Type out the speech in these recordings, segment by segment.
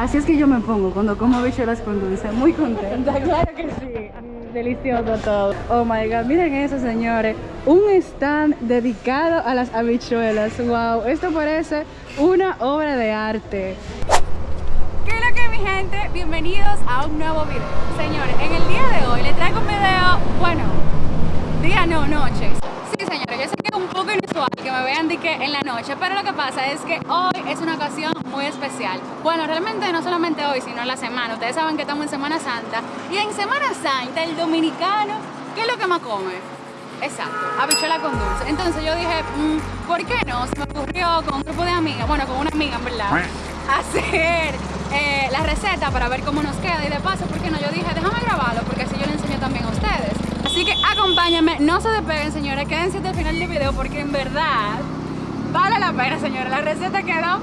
Así es que yo me pongo cuando como habichuelas con dulce, muy contenta. Claro que sí. Delicioso todo. Oh my god, miren eso señores, un stand dedicado a las habichuelas, wow, esto parece una obra de arte. ¿Qué es lo que mi gente? Bienvenidos a un nuevo video. Señores, en el día de hoy les traigo un video, bueno, día no, noche. Que me vean de que en la noche, pero lo que pasa es que hoy es una ocasión muy especial. Bueno, realmente no solamente hoy, sino la semana. Ustedes saben que estamos en Semana Santa y en Semana Santa el dominicano, ¿qué es lo que más come? Exacto, habichuela con dulce. Entonces yo dije, mm, ¿por qué no? Se me ocurrió con un grupo de amigas, bueno, con una amiga en verdad, hacer eh, la receta para ver cómo nos queda. Y de paso, ¿por qué no? Yo dije, déjame grabarlo porque así yo le enseño también a ustedes. Así que acompáñenme, no se despeguen señores, quédense hasta el final del video porque en verdad vale la pena señores. La receta quedó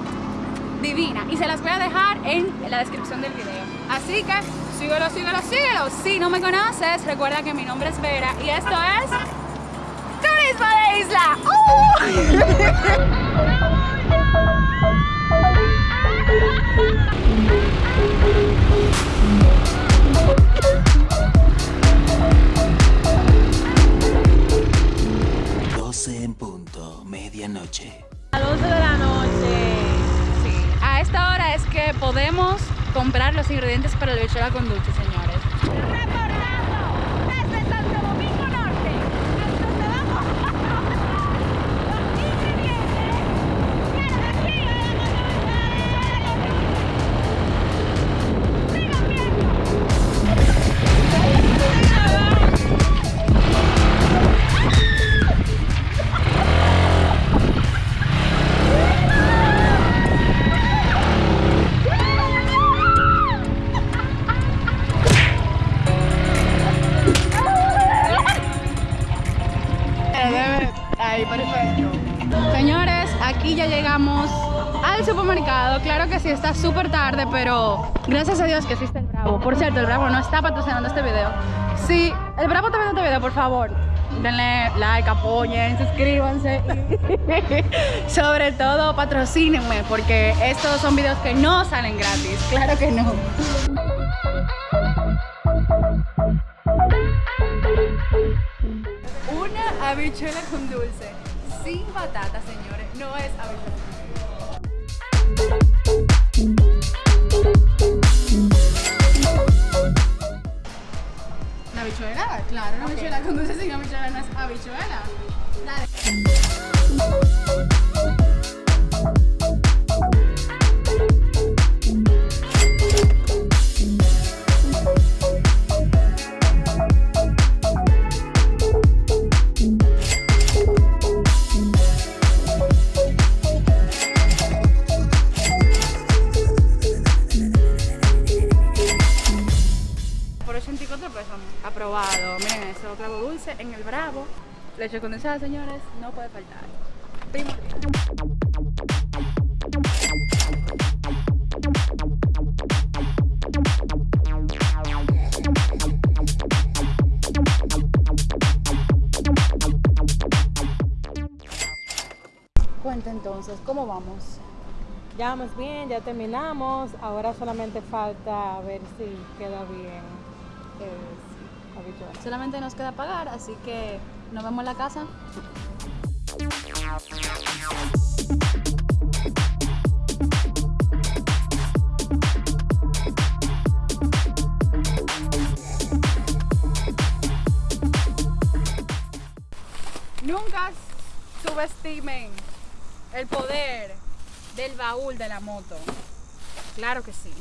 divina y se las voy a dejar en la descripción del video. Así que síguelo, síguelo, síguelo. Si no me conoces, recuerda que mi nombre es Vera y esto es Turismo de Isla. Uh. A 12 de la noche. Sí, a esta hora es que podemos comprar los ingredientes para el bichuela con dulce, señores. Ahí, perfecto. Señores, aquí ya llegamos al supermercado. Claro que sí, está súper tarde, pero gracias a Dios que existe el Bravo. Por cierto, el Bravo no está patrocinando este video. Si el Bravo está viendo este video, por favor, denle like, apoyen, suscríbanse. y Sobre todo, patrocínenme, porque estos son videos que no salen gratis. Claro que no. Habichuela con dulce, sin patata, señores, no es habichuela. ¿La habichuela? Claro, una habichuela con dulce sin habichuela no es habichuela. Dale. Clavo dulce en el Bravo. Leche condensada, señores, no puede faltar. Primordial. 'Cuenta entonces, ¿cómo vamos? Ya vamos bien, ya terminamos. Ahora solamente falta ver si queda bien el habichuela. Solamente nos queda pagar, así que nos vemos en la casa. Nunca subestimen el poder del baúl de la moto. Claro que sí.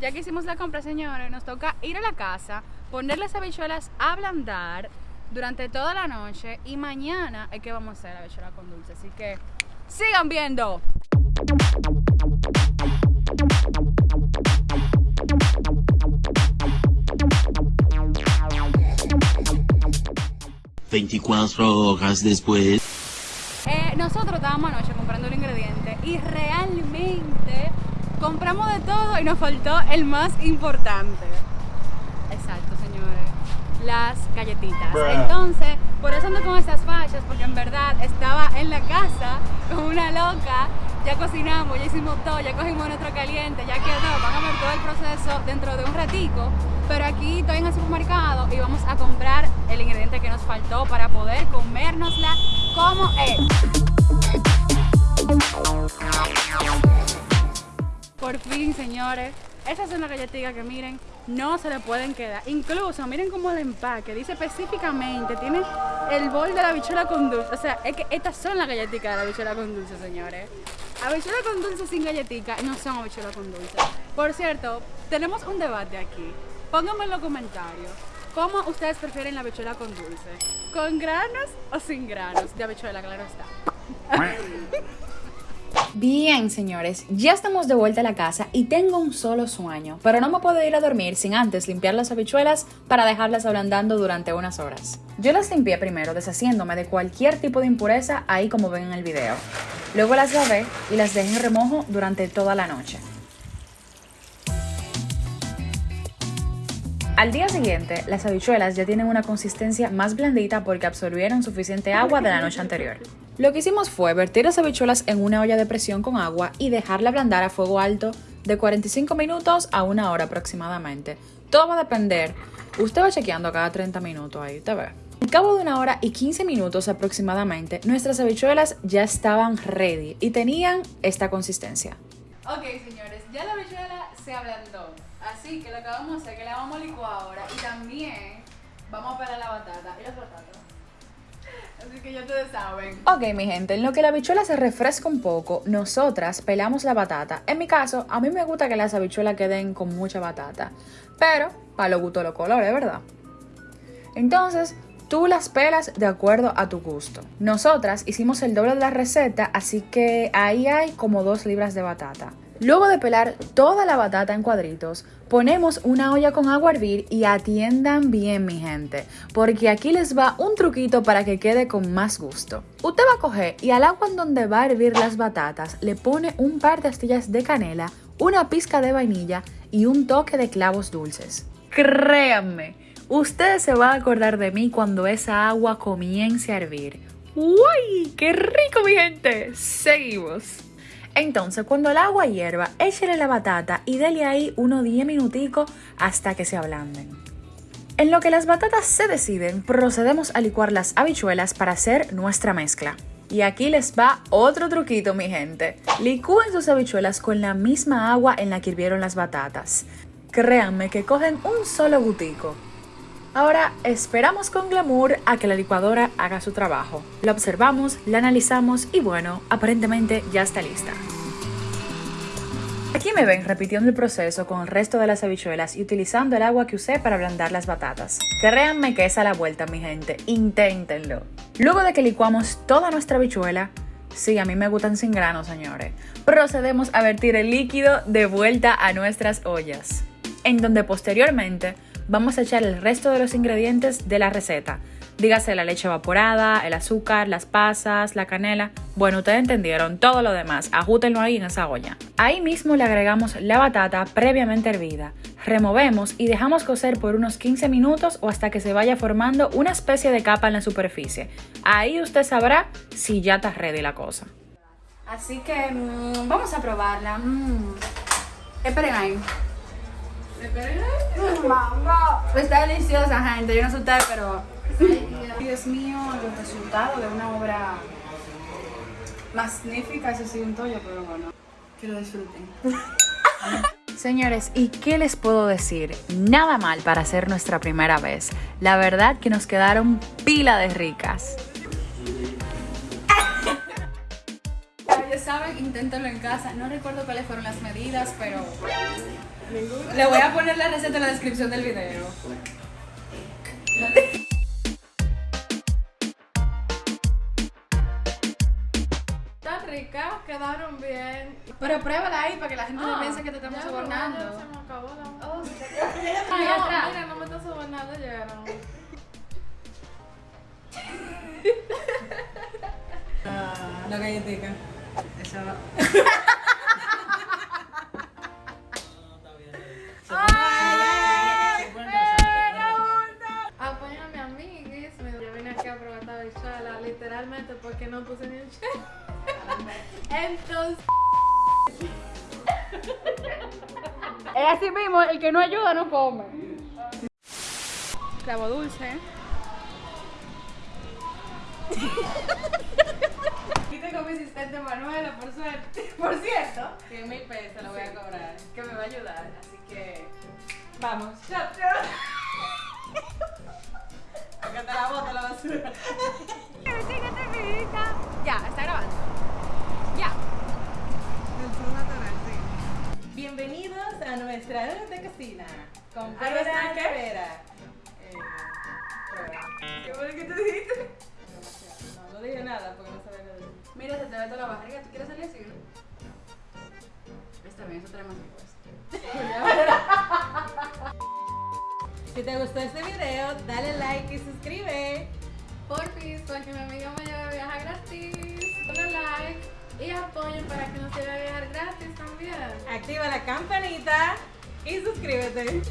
Ya que hicimos la compra, señores, nos toca ir a la casa, poner las habichuelas a ablandar durante toda la noche y mañana es que vamos a hacer la habichuela con dulce. Así que sigan viendo. 24 horas después. Eh, nosotros estábamos anoche comprando un ingrediente y realmente compramos de todo y nos faltó el más importante. Exacto, señores. Las galletitas. Entonces, por eso ando con estas fachas, porque en verdad estaba en la casa con una loca ya cocinamos, ya hicimos todo, ya cogimos nuestro caliente, ya quedó, van a ver todo el proceso dentro de un ratico, pero aquí estoy en el supermercado y vamos a comprar el ingrediente que nos faltó para poder comérnosla como es. Por fin, señores, esas son las galletitas que miren, no se le pueden quedar. Incluso, miren cómo el empaque dice específicamente, tiene el bol de la bichuela con dulce. O sea, es que estas son las galletitas de la bichuela con dulce, señores. Habichuela con dulce sin galletica no son habichuela con dulce. Por cierto, tenemos un debate aquí. Pónganme en los comentarios. ¿Cómo ustedes prefieren la habichuela con dulce? ¿Con granos o sin granos? De habichuela, claro está. Bien, señores, ya estamos de vuelta a la casa y tengo un solo sueño, pero no me puedo ir a dormir sin antes limpiar las habichuelas para dejarlas ablandando durante unas horas. Yo las limpié primero deshaciéndome de cualquier tipo de impureza ahí como ven en el video. Luego las lavé y las dejé en remojo durante toda la noche. Al día siguiente, las habichuelas ya tienen una consistencia más blandita porque absorbieron suficiente agua de la noche anterior. Lo que hicimos fue vertir las habichuelas en una olla de presión con agua y dejarla ablandar a fuego alto de 45 minutos a una hora aproximadamente. Todo va a depender. Usted va chequeando cada 30 minutos ahí, te ve. Al cabo de una hora y 15 minutos aproximadamente, nuestras habichuelas ya estaban ready y tenían esta consistencia. Ok, señores, ya la habichuela se ablandó. Así que lo que vamos a hacer es que la vamos a licuar ahora y también vamos a pelar la batata. ¿Y las batatas? Que ya ustedes saben. Ok, mi gente, en lo que la habichuela se refresca un poco, nosotras pelamos la batata. En mi caso, a mí me gusta que las habichuelas queden con mucha batata, pero para lo gusto los colores, ¿verdad? Entonces, tú las pelas de acuerdo a tu gusto. Nosotras hicimos el doble de la receta, así que ahí hay como dos libras de batata. Luego de pelar toda la batata en cuadritos, ponemos una olla con agua a hervir y atiendan bien mi gente, porque aquí les va un truquito para que quede con más gusto. Usted va a coger y al agua en donde va a hervir las batatas le pone un par de astillas de canela, una pizca de vainilla y un toque de clavos dulces. Créanme, ustedes se van a acordar de mí cuando esa agua comience a hervir. ¡Uy! ¡Qué rico mi gente! Seguimos. Entonces, cuando el agua hierva, échele la batata y dele ahí unos 10 minuticos hasta que se ablanden. En lo que las batatas se deciden, procedemos a licuar las habichuelas para hacer nuestra mezcla. Y aquí les va otro truquito, mi gente. Licúen sus habichuelas con la misma agua en la que hirvieron las batatas. Créanme que cogen un solo gutico. Ahora esperamos con glamour a que la licuadora haga su trabajo. La observamos, la analizamos y bueno, aparentemente ya está lista. Aquí me ven repitiendo el proceso con el resto de las habichuelas y utilizando el agua que usé para ablandar las batatas. Créanme que es a la vuelta, mi gente. Inténtenlo. Luego de que licuamos toda nuestra habichuela, sí, a mí me gustan sin grano, señores, procedemos a vertir el líquido de vuelta a nuestras ollas, en donde posteriormente vamos a echar el resto de los ingredientes de la receta. Dígase la leche evaporada, el azúcar, las pasas, la canela. Bueno, ustedes entendieron todo lo demás. Ajútenlo ahí en esa olla. Ahí mismo le agregamos la batata previamente hervida. Removemos y dejamos cocer por unos 15 minutos o hasta que se vaya formando una especie de capa en la superficie. Ahí usted sabrá si ya está ready la cosa. Así que mm, vamos a probarla. Mm. Esperen ahí. Ahí. Mm, Está deliciosa, gente. Yo no ustedes, pero. Dios mío, el resultado de una obra magnífica. Ese sí un tollo, pero bueno. Que lo disfruten. Señores, ¿y qué les puedo decir? Nada mal para hacer nuestra primera vez. La verdad que nos quedaron pila de ricas. Inténtenlo en casa. No recuerdo cuáles fueron las medidas, pero. Le voy a poner la receta en la descripción del video. Está rica, quedaron bien. Pero pruébala ahí para que la gente no Ah, piense que te estamos sobornando. ya se me acabó la- Oh, atrás. mira, no me está sobornando, llegaron. La galletica. Eso. Apóyame yo vine aquí a literalmente porque no puse ni un chel. Entonces... es así mismo, el que no ayuda no come. Clavo dulce. Tengo mi asistente Manuela, por suerte. Por cierto, 100 mil pesos lo voy a cobrar, que me va a ayudar. Así que. Vamos. Shot. Acá te la bota la basura. Ya, está grabando. Ya. Bienvenidos a nuestra hora de cocina. Con ¿A nuestra Vera? Rivera. Eh, prueba. ¿Qué fue lo que tú dijiste? La barriga. ¿Tú quieres salir así? Está bien, eso trae más. Si te gustó este video, dale like y suscribe. Porfis, para que mi amiga me lleve a viajar gratis. Denle like y apoyen para que nos lleve a viajar gratis también. Activa la campanita y suscríbete.